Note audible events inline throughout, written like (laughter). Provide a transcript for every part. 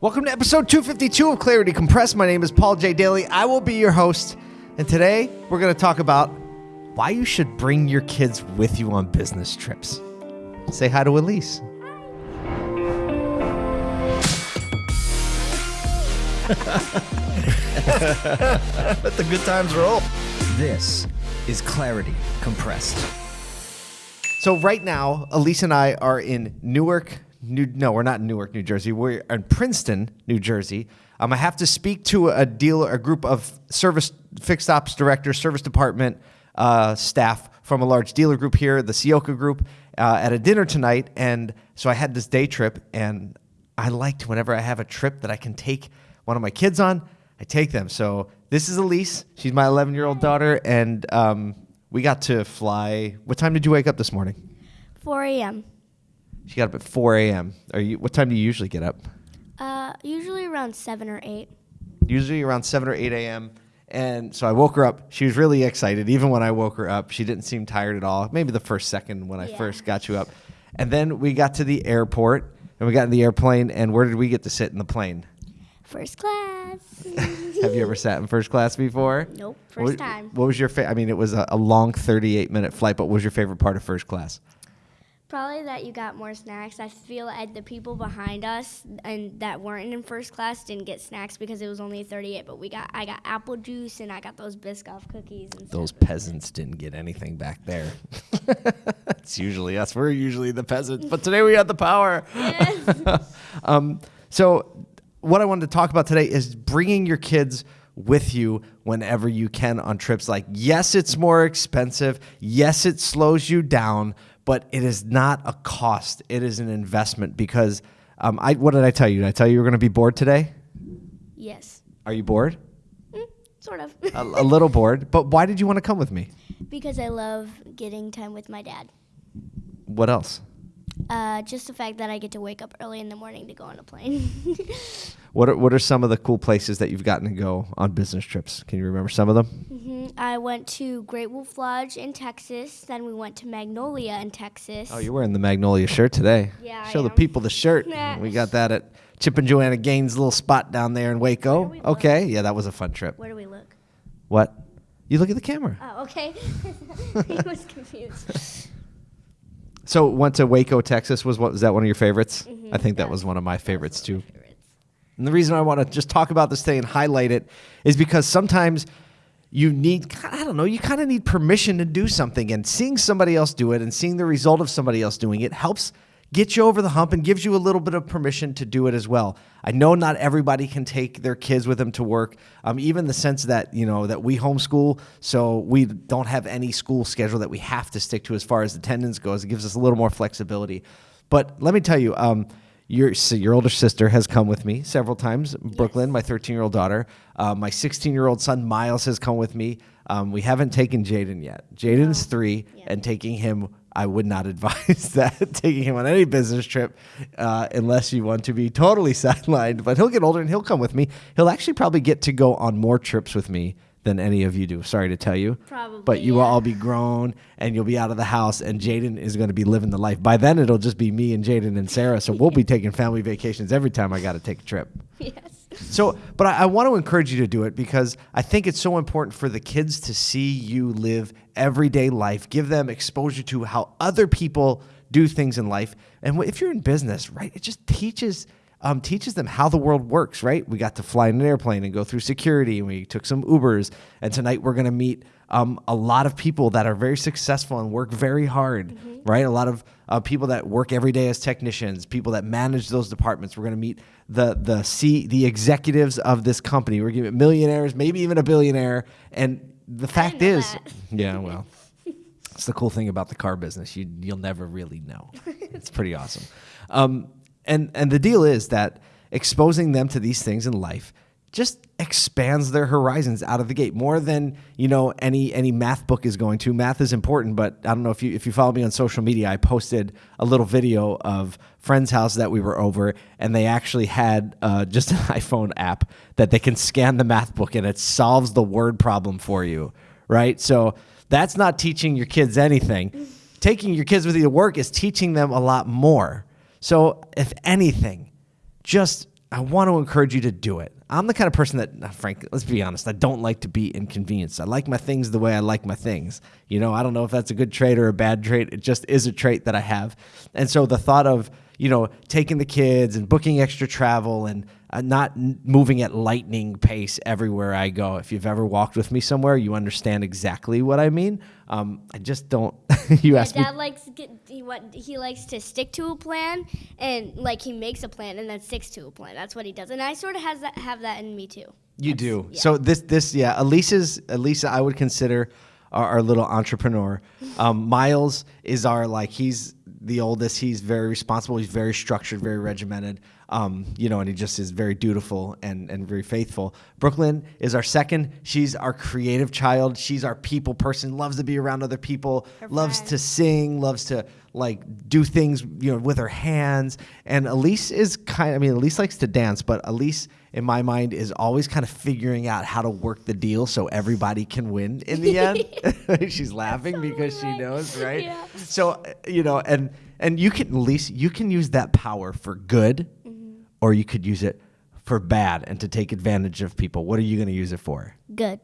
Welcome to episode 252 of Clarity Compressed. My name is Paul J. Daly. I will be your host. And today we're going to talk about why you should bring your kids with you on business trips. Say hi to Elise. (laughs) Let the good times roll. This is Clarity Compressed. So right now, Elise and I are in Newark, New, no, we're not in Newark, New Jersey. We're in Princeton, New Jersey. Um, I have to speak to a dealer, a group of service fixed ops directors, service department uh, staff from a large dealer group here, the Sioka Group, uh, at a dinner tonight. And so I had this day trip, and I liked whenever I have a trip that I can take one of my kids on, I take them. So this is Elise. She's my 11 year old daughter, and um, we got to fly. What time did you wake up this morning? 4 a.m. She got up at 4 a.m. Are you? What time do you usually get up? Uh, usually around 7 or 8. Usually around 7 or 8 a.m. And so I woke her up. She was really excited. Even when I woke her up, she didn't seem tired at all. Maybe the first second when I Yeah. first got you up. And then we got to the airport and we got in the airplane. And where did we get to sit in the plane? First class. (laughs) Have you ever sat in first class before? Nope, first What- time. What was your favorite? I mean, it was a, a long 38 minute flight, but what was your favorite part of first class? Probably that you got more snacks. I feel like the people behind us and that weren't in first class didn't get snacks because it was only 38. But we got I got apple juice and I got those Biscoff cookies and Those peasants didn't get anything back there. (laughs) it's usually us. We're usually the peasants, but today we had the power. (laughs) um, so, what I wanted to talk about today is bringing your kids with you whenever you can on trips. Like, yes, it's more expensive. Yes, it slows you down, but it is not a cost. It is an investment because. Um, I, what did I tell you? Did I tell you you were going to be bored today? Yes, Are you bored? Mm, sort of. A, a little bored, but why did you want to come with me? because I love getting time with my dad. What else? Uh, just the fact that I get to wake up early in the morning to go on a plane. (laughs) What are, what are some of the cool places that you've gotten to go on business trips? Can you remember some of them? hmm I went to Great Wolf Lodge in Texas. Then we went to Magnolia in Texas. Oh, you're wearing the Magnolia shirt today. Yeah, Show the people the shirt. (laughs) We got that at Chip and Joanna Gaines' little spot down there in Waco. We look? Okay, yeah, that was a fun trip. Where do we look? What? You look at the camera. Oh, okay. (laughs) he was confused. So went to Waco, Texas. Was what was that one of your favorites? Mhm, I think that was was- one of my favorites too. favorites. And the reason I want to just talk about this thing and highlight it is because sometimes you need, I don't know, you kind of need permission to do something. And seeing somebody else do it and seeing the result of somebody else doing it helps get you over the hump and gives you a little bit of permission to do it as well. I know not everybody can take their kids with them to work. Um, even the sense that, you know, that we homeschool, so we don't have any school schedule that we have to stick to as far as attendance goes. It gives us a little more flexibility. But let me tell you, um, your your older sister has come with me several times. Brooklyn, my 13 year old daughter, uh, my 16 year old son Miles has come with me. Um, we haven't taken Jaden yet. Jaden's three, Yeah. and taking him, I would not (laughs) advise that taking him on any business trip uh, unless you want to be totally (laughs) sidelined. But he'll get older and he'll come with me. He'll actually probably get to go on more trips with me than any of you do. Sorry to tell you. Probably, But you will yeah. all be grown and you'll be out of the house, and Jaden is going to be living the life. By then, it'll just be me and Jaden and Sarah. So we'll be (laughs) taking family vacations every time I got to take a trip. yes. So, but I, I want to encourage you to do it because I think it's so important for the kids to see you live everyday life, give them exposure to how other people do things in life. And if you're in business, right, it just teaches. Um, teaches them how the world works, right? We got to fly in an airplane and go through security, and we took some Ubers. And tonight we're going to meet um, a lot of people that are very successful and work very hard, right? A lot of uh, people that work every day as technicians, people that manage those departments. We're going to meet the the C the executives of this company. We're giving millionaires, maybe even a billionaire. And the fact is, that. (laughs) yeah, well, it's the cool thing about the car business. You you'll never really know. (laughs) it's pretty awesome. Um, and and the deal is that exposing them to these things in life just expands their horizons out of the gate more than you know any any math book is going to. Math is important but i don't know if you if you follow me on social media i posted a little video of friend's house that we were over and they actually had uh, just an (laughs) iphone app that they can scan the math book and it solves the word problem for you right? So that's not teaching your kids anything. Taking your kids with you to work is teaching them a lot more so if anything just I want to encourage you to do it. I'm the kind of person that, uh, Frank, let's be honest, I don't like to be inconvenienced. I like my things the way I like my things. You know, I don't know if that's a good trait or a bad trait. It just is a trait that I have. And so the thought of, you know, taking the kids and booking extra travel and uh, not moving at lightning pace everywhere I go. If you've ever walked with me somewhere, you understand exactly what I mean. Um, I just don't. (laughs) you My asked me. dad likes get, he what he likes to stick to a plan and like he makes a plan and then sticks to a plan. That's what he does, and I sort of has that have that in me too. You do. yeah. So this this yeah, Elisa's Elisa I would consider our, our little entrepreneur. (laughs) Um, Miles is our like he's the oldest. He's very responsible. He's very structured, very regimented. Um, you know, and he just is very dutiful and and very faithful. Brooklyn is our second. She's our creative child. She's our people person. Loves to be around other people. Her loves friends. to sing. Loves to like do things you know with her hands. And Elise is kind. I mean, Elise likes to dance, but Elise in my mind is always kind of figuring out how to work the deal so everybody can win in the end. (laughs) (laughs) She's laughing because she knows, right? Yeah. So uh, you know, and and you can at least you can use that power for good, Mm-hmm. or you could use it for bad and to take advantage of people. What are you going to use it for? Good.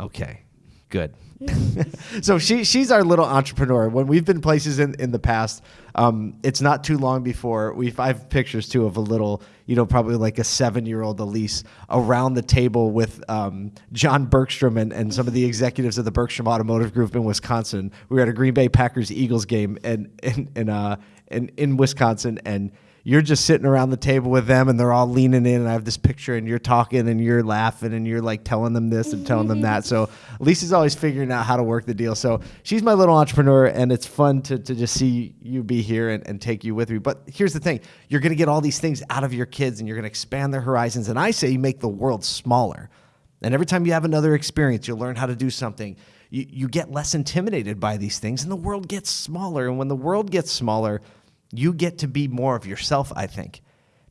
Okay, good. (laughs) so she she's our little entrepreneur. When we've been places in, in the past, um, it's not too long before we I have pictures too of a little, you know, probably like a seven year old Elise around the table with um, John Bergstrom and, and some of the executives of the Bergstrom Automotive Group in Wisconsin. We were at a Green Bay Packers Eagles game and in in uh in, in Wisconsin and you're just sitting around the table with them and they're all leaning in and I have this picture and you're talking and you're laughing and you're like telling them this and telling them that. So Lisa's always figuring out how to work the deal. So she's my little entrepreneur and it's fun to, to just see you be here and, and take you with me. But here's the thing. You're going to get all these things out of your kids and you're going to expand their horizons. And I say you make the world smaller. And every time you have another experience, you'll learn how to do something. You, you get less intimidated by these things, and the world gets smaller. And when the world gets smaller, you get to be more of yourself, I think,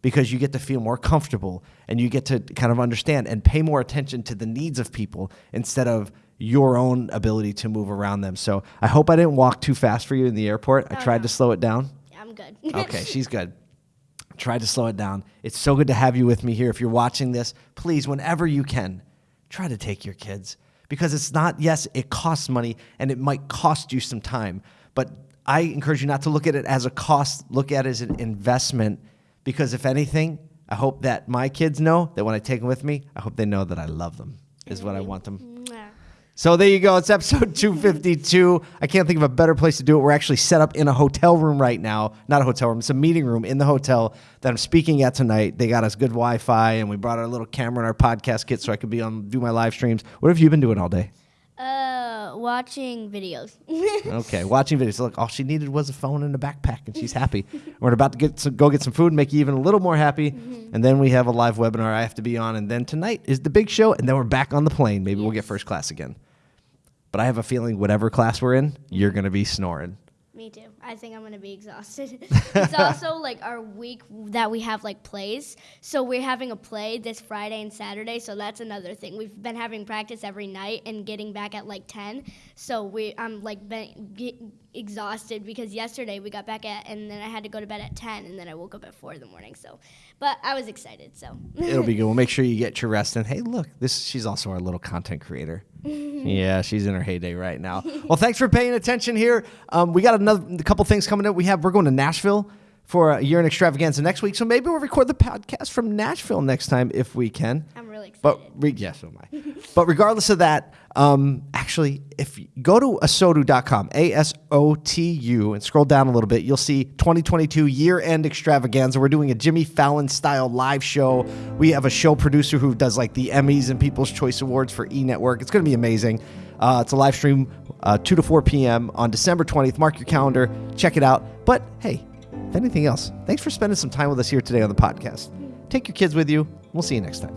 because you get to feel more comfortable and you get to kind of understand and pay more attention to the needs of people instead of your own ability to move around them. So I hope I didn't walk too fast for you in the airport. I Oh, tried no. to slow it down. I'm good. Okay, (laughs) she's good. Try to slow it down. It's so good to have you with me here. If you're watching this, please, whenever you can, try to take your kids because it's not, yes, it costs money and it might cost you some time, but I encourage you not to look at it as a cost, look at it as an investment because if anything, I hope that my kids know that when I take them with me, I hope they know that I love them, is what I want them so there you go. It's episode (laughs) 252. I can't think of a better place to do it. We're actually set up in a hotel room right now. Not a hotel room, it's a meeting room in the hotel that I'm speaking at tonight. They got us good Wi Fi and we brought our little camera and our podcast kit so I could be on do my live streams. What have you been doing all day? Uh, watching videos. (laughs) Okay, watching videos. Look, all she needed was a phone and a backpack, and she's happy. (laughs) We're about to get some, go get some food, and make you even a little more happy, mm-hmm. and then we have a live webinar I have to be on, and then tonight is the big show, and then we're back on the plane. Maybe we'll get first class again. But I have a feeling whatever class we're in, you're gonna be snoring. Me too. I think I'm gonna be exhausted. (laughs) it's also like our week that we have like plays. So we're having a play this Friday and Saturday. So that's another thing. We've been having practice every night and getting back at like 10. So we I'm like been, get exhausted because yesterday we got back at and then I had to go to bed at 10 and then I woke up at 4 in the morning. So, but I was excited. So It'll be good. We'll make sure you get your rest. And hey, look, this she's also our little content creator. (laughs) yeah, she's in her heyday right now. well, thanks for paying attention here. Um, we got another a couple things coming up. We have we're going to Nashville for a year end extravaganza next week. So maybe we'll record the podcast from Nashville next time if we can. I'm really excited. But re- yes, so am I. but regardless of that, um, actually, if you go to asotu.com, A S O T U, and scroll down a little bit, you'll see 2022 year end extravaganza. We're doing a Jimmy Fallon style live show. We have a show producer who does like the Emmys and People's Choice Awards for E Network. It's going to be amazing. Uh, it's a live stream, uh, 2 to 4 p.m. on December 20th. Mark your calendar, check it out. But hey, if anything else, thanks for spending some time with us here today on the podcast. Take your kids with you. We'll see you next time.